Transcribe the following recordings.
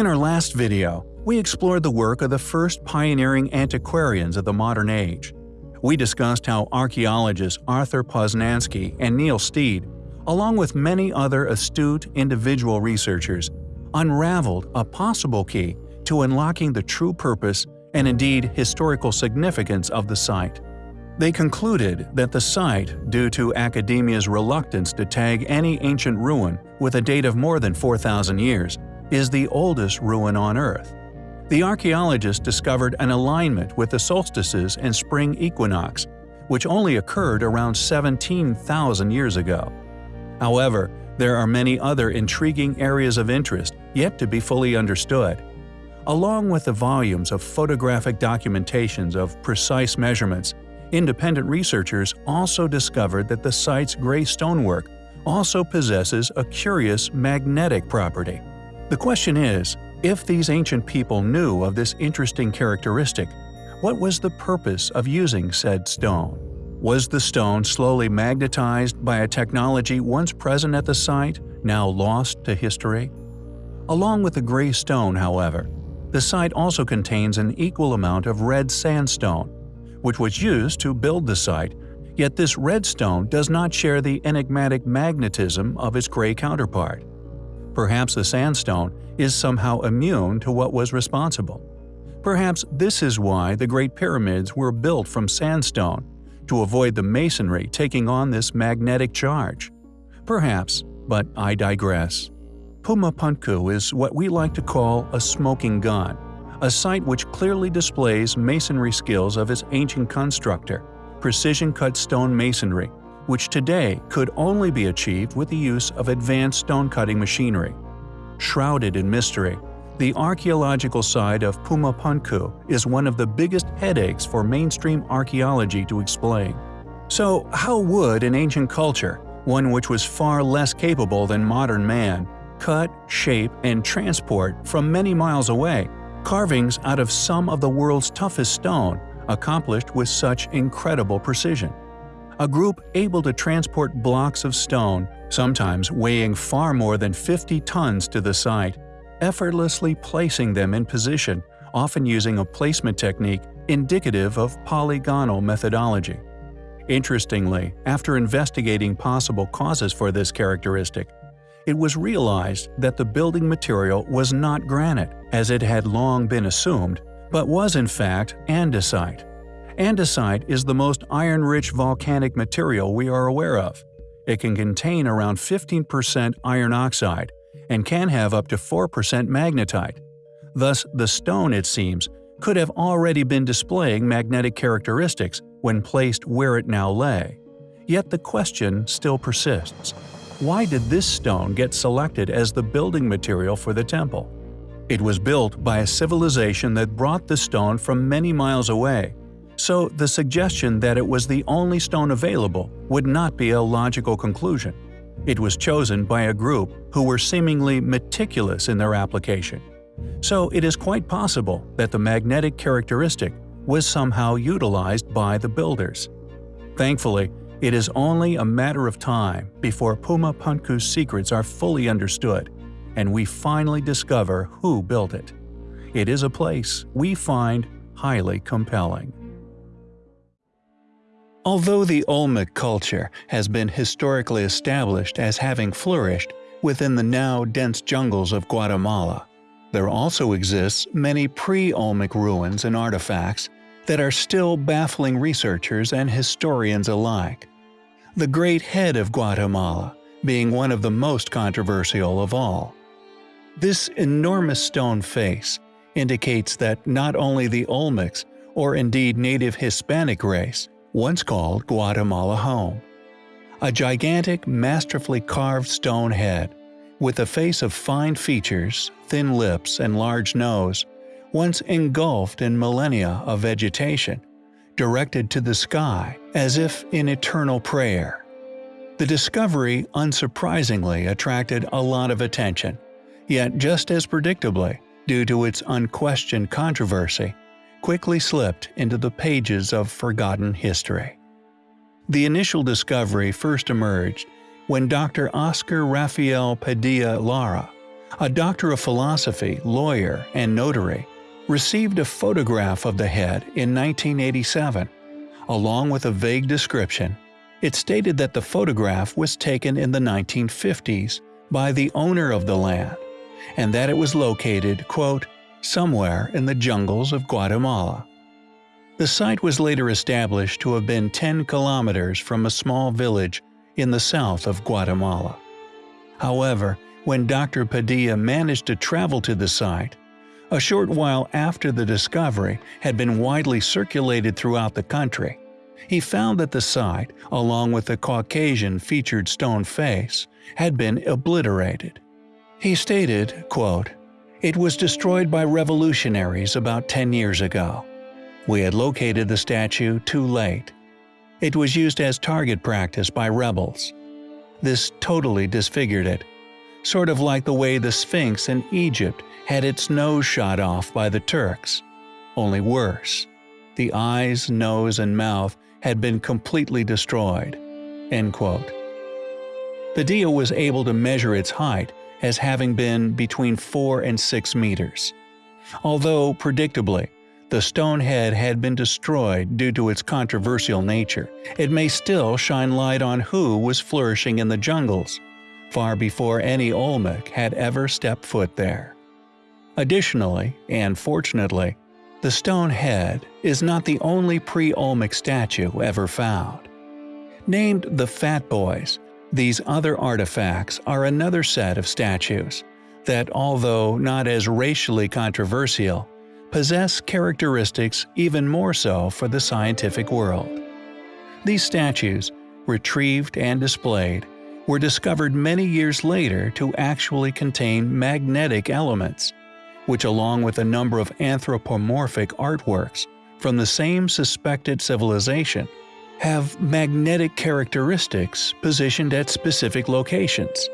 In our last video, we explored the work of the first pioneering antiquarians of the modern age. We discussed how archaeologists Arthur Posnansky and Neil Steede, along with many other astute individual researchers, unraveled a possible key to unlocking the true purpose and indeed historical significance of the site. They concluded that the site, due to academia's reluctance to tag any ancient ruin with a date of more than 4,000 years, is the oldest ruin on Earth. The archaeologists discovered an alignment with the solstices and spring equinox, which only occurred around 17,000 years ago. However, there are many other intriguing areas of interest yet to be fully understood. Along with the volumes of photographic documentations of precise measurements, independent researchers also discovered that the site's gray stonework also possesses a curious magnetic property. The question is, if these ancient people knew of this interesting characteristic, what was the purpose of using said stone? Was the stone slowly magnetized by a technology once present at the site, now lost to history? Along with the gray stone, however, the site also contains an equal amount of red sandstone, which was used to build the site, yet this red stone does not share the enigmatic magnetism of its gray counterpart. Perhaps the sandstone is somehow immune to what was responsible. Perhaps this is why the Great Pyramids were built from sandstone, to avoid the masonry taking on this magnetic charge. Perhaps, but I digress. Puma Punku is what we like to call a smoking gun, a site which clearly displays masonry skills of its ancient constructor, precision-cut stone masonry, which today could only be achieved with the use of advanced stone-cutting machinery. Shrouded in mystery, the archaeological side of Puma Punku is one of the biggest headaches for mainstream archaeology to explain. So how would an ancient culture, one which was far less capable than modern man, cut, shape, and transport from many miles away carvings out of some of the world's toughest stone accomplished with such incredible precision? A group able to transport blocks of stone, sometimes weighing far more than 50 tons to the site, effortlessly placing them in position, often using a placement technique indicative of polygonal methodology. Interestingly, after investigating possible causes for this characteristic, it was realized that the building material was not granite, as it had long been assumed, but was in fact andesite. Andesite is the most iron-rich volcanic material we are aware of. It can contain around 15% iron oxide and can have up to 4% magnetite. Thus, the stone, it seems, could have already been displaying magnetic characteristics when placed where it now lay. Yet the question still persists. Why did this stone get selected as the building material for the temple? It was built by a civilization that brought the stone from many miles away so the suggestion that it was the only stone available would not be a logical conclusion. It was chosen by a group who were seemingly meticulous in their application. So it is quite possible that the magnetic characteristic was somehow utilized by the builders. Thankfully, it is only a matter of time before Puma Punku's secrets are fully understood, and we finally discover who built it. It is a place we find highly compelling. Although the Olmec culture has been historically established as having flourished within the now dense jungles of Guatemala, there also exists many pre-Olmec ruins and artifacts that are still baffling researchers and historians alike. The Great Head of Guatemala being one of the most controversial of all. This enormous stone face indicates that not only the Olmecs, or indeed native Hispanic race, once called Guatemala home. A gigantic, masterfully carved stone head, with a face of fine features, thin lips, and large nose, once engulfed in millennia of vegetation, directed to the sky as if in eternal prayer. The discovery unsurprisingly attracted a lot of attention, yet just as predictably, due to its unquestioned controversy, quickly slipped into the pages of forgotten history. The initial discovery first emerged when Dr. Oscar Rafael Padilla Lara, a doctor of philosophy, lawyer, and notary, received a photograph of the head in 1987. Along with a vague description, it stated that the photograph was taken in the 1950s by the owner of the land, and that it was located, quote, somewhere in the jungles of Guatemala. The site was later established to have been 10 kilometers from a small village in the south of Guatemala. However, when Dr. Padilla managed to travel to the site, a short while after the discovery had been widely circulated throughout the country, he found that the site, along with the Caucasian featured stone face, had been obliterated. He stated, quote, It was destroyed by revolutionaries about 10 years ago. We had located the statue too late. It was used as target practice by rebels. This totally disfigured it, sort of like the way the Sphinx in Egypt had its nose shot off by the Turks, only worse. The eyes, nose, and mouth had been completely destroyed. End quote. Padilla was able to measure its height as having been between 4 and 6 meters. Although, predictably, the stone head had been destroyed due to its controversial nature, it may still shine light on who was flourishing in the jungles, far before any Olmec had ever stepped foot there. Additionally, and fortunately, the stone head is not the only pre-Olmec statue ever found. Named the Fat Boys, these other artifacts are another set of statues that, although not as racially controversial, possess characteristics even more so for the scientific world. These statues, retrieved and displayed, were discovered many years later to actually contain magnetic elements, which along with a number of anthropomorphic artworks from the same suspected civilization have magnetic characteristics positioned at specific locations.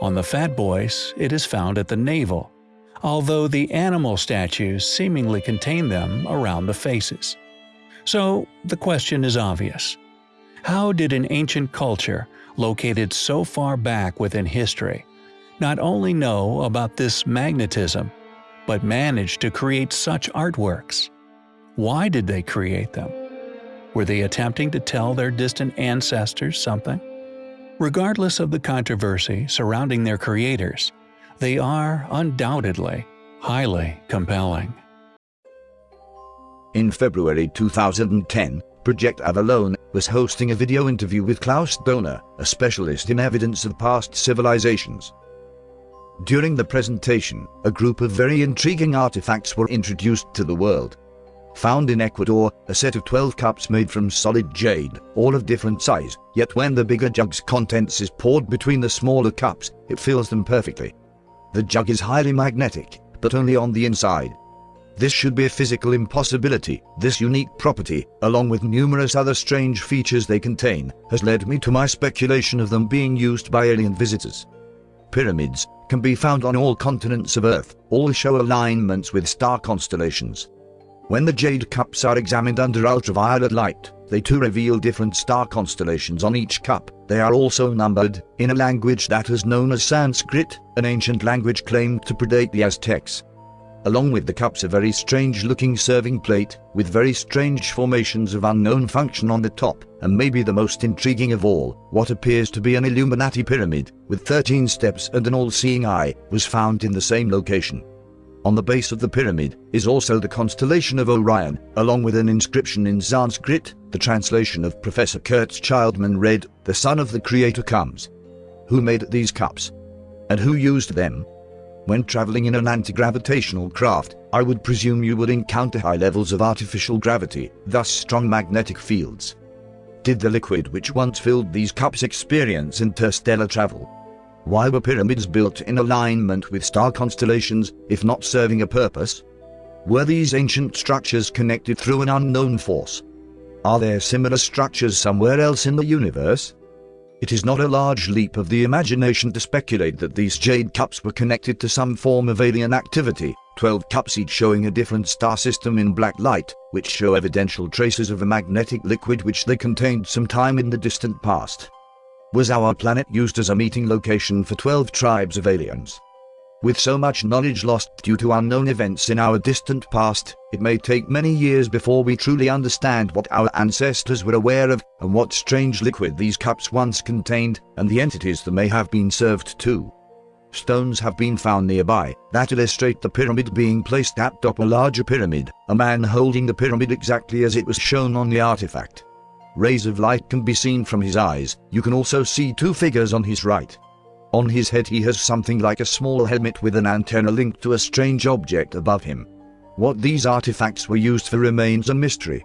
On the Fat Boys, it is found at the navel, although the animal statues seemingly contain them around the faces. So the question is obvious. How did an ancient culture, located so far back within history, not only know about this magnetism, but manage to create such artworks? Why did they create them? Were they attempting to tell their distant ancestors something? Regardless of the controversy surrounding their creators, they are undoubtedly highly compelling. In February 2010, Project Avalon was hosting a video interview with Klaus Dona, a specialist in evidence of past civilizations. During the presentation, a group of very intriguing artifacts were introduced to the world. Found in Ecuador, a set of 12 cups made from solid jade, all of different size, yet when the bigger jug's contents is poured between the smaller cups, it fills them perfectly. The jug is highly magnetic, but only on the inside. This should be a physical impossibility. This unique property, along with numerous other strange features they contain, has led me to my speculation of them being used by alien visitors. Pyramids can be found on all continents of Earth, all show alignments with star constellations. When the jade cups are examined under ultraviolet light, they too reveal different star constellations on each cup. They are also numbered, in a language that is known as Sanskrit, an ancient language claimed to predate the Aztecs. Along with the cups a very strange looking serving plate, with very strange formations of unknown function on the top, and maybe the most intriguing of all, what appears to be an Illuminati pyramid, with 13 steps and an all-seeing eye, was found in the same location. On the base of the pyramid is also the constellation of Orion, along with an inscription in Sanskrit. The translation of Professor Kurt Schildmann read, The Son of the Creator comes. Who made these cups? And who used them? When traveling in an anti-gravitational craft, I would presume you would encounter high levels of artificial gravity, thus strong magnetic fields. Did the liquid which once filled these cups experience interstellar travel? Why were pyramids built in alignment with star constellations, if not serving a purpose? Were these ancient structures connected through an unknown force? Are there similar structures somewhere else in the universe? It is not a large leap of the imagination to speculate that these jade cups were connected to some form of alien activity, 12 cups each showing a different star system in black light, which show evidential traces of a magnetic liquid which they contained some time in the distant past was our planet used as a meeting location for 12 tribes of aliens. With so much knowledge lost due to unknown events in our distant past, it may take many years before we truly understand what our ancestors were aware of, and what strange liquid these cups once contained, and the entities that may have been served to. Stones have been found nearby that illustrate the pyramid being placed atop a larger pyramid, a man holding the pyramid exactly as it was shown on the artifact. Rays of light can be seen from his eyes, you can also see two figures on his right. On his head he has something like a small helmet with an antenna linked to a strange object above him. What these artifacts were used for remains a mystery.